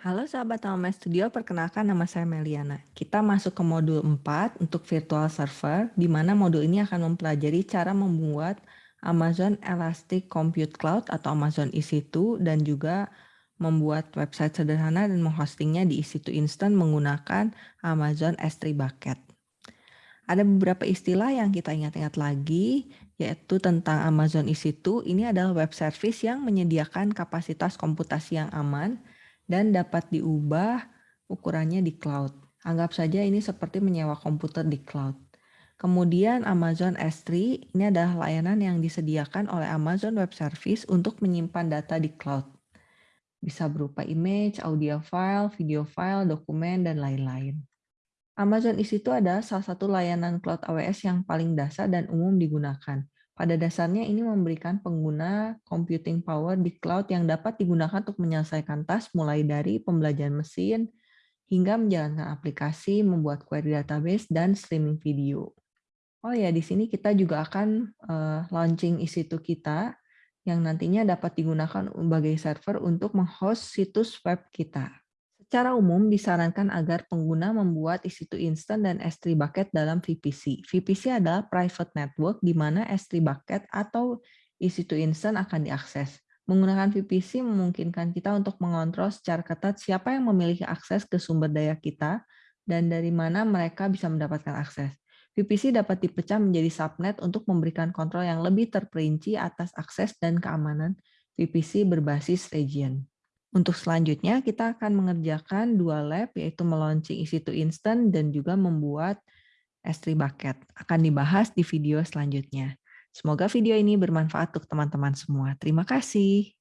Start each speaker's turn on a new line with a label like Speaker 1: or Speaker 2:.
Speaker 1: Halo sahabat Tama Studio, perkenalkan nama saya Meliana. Kita masuk ke modul 4 untuk virtual server, di mana modul ini akan mempelajari cara membuat Amazon Elastic Compute Cloud atau Amazon EC2 dan juga membuat website sederhana dan menghostingnya di EC2 Instant menggunakan Amazon S3 Bucket. Ada beberapa istilah yang kita ingat-ingat lagi, yaitu tentang Amazon EC2. Ini adalah web service yang menyediakan kapasitas komputasi yang aman, dan dapat diubah ukurannya di cloud. Anggap saja ini seperti menyewa komputer di cloud. Kemudian Amazon S3 ini adalah layanan yang disediakan oleh Amazon Web Service untuk menyimpan data di cloud. Bisa berupa image, audio file, video file, dokumen, dan lain-lain. Amazon EC2 adalah salah satu layanan cloud AWS yang paling dasar dan umum digunakan. Pada dasarnya ini memberikan pengguna computing power di cloud yang dapat digunakan untuk menyelesaikan task mulai dari pembelajaran mesin hingga menjalankan aplikasi, membuat query database, dan streaming video. Oh ya, di sini kita juga akan uh, launching EC2 kita yang nantinya dapat digunakan sebagai server untuk menghost situs web kita. Secara umum disarankan agar pengguna membuat EC2 Instant dan S3 Bucket dalam VPC. VPC adalah private network di mana S3 Bucket atau EC2 Instant akan diakses. Menggunakan VPC memungkinkan kita untuk mengontrol secara ketat siapa yang memiliki akses ke sumber daya kita dan dari mana mereka bisa mendapatkan akses. VPC dapat dipecah menjadi subnet untuk memberikan kontrol yang lebih terperinci atas akses dan keamanan VPC berbasis region. Untuk selanjutnya, kita akan mengerjakan dua lab, yaitu melaunching EC2 Instant dan juga membuat S3 Bucket. Akan dibahas di video selanjutnya. Semoga video ini bermanfaat untuk teman-teman semua. Terima kasih.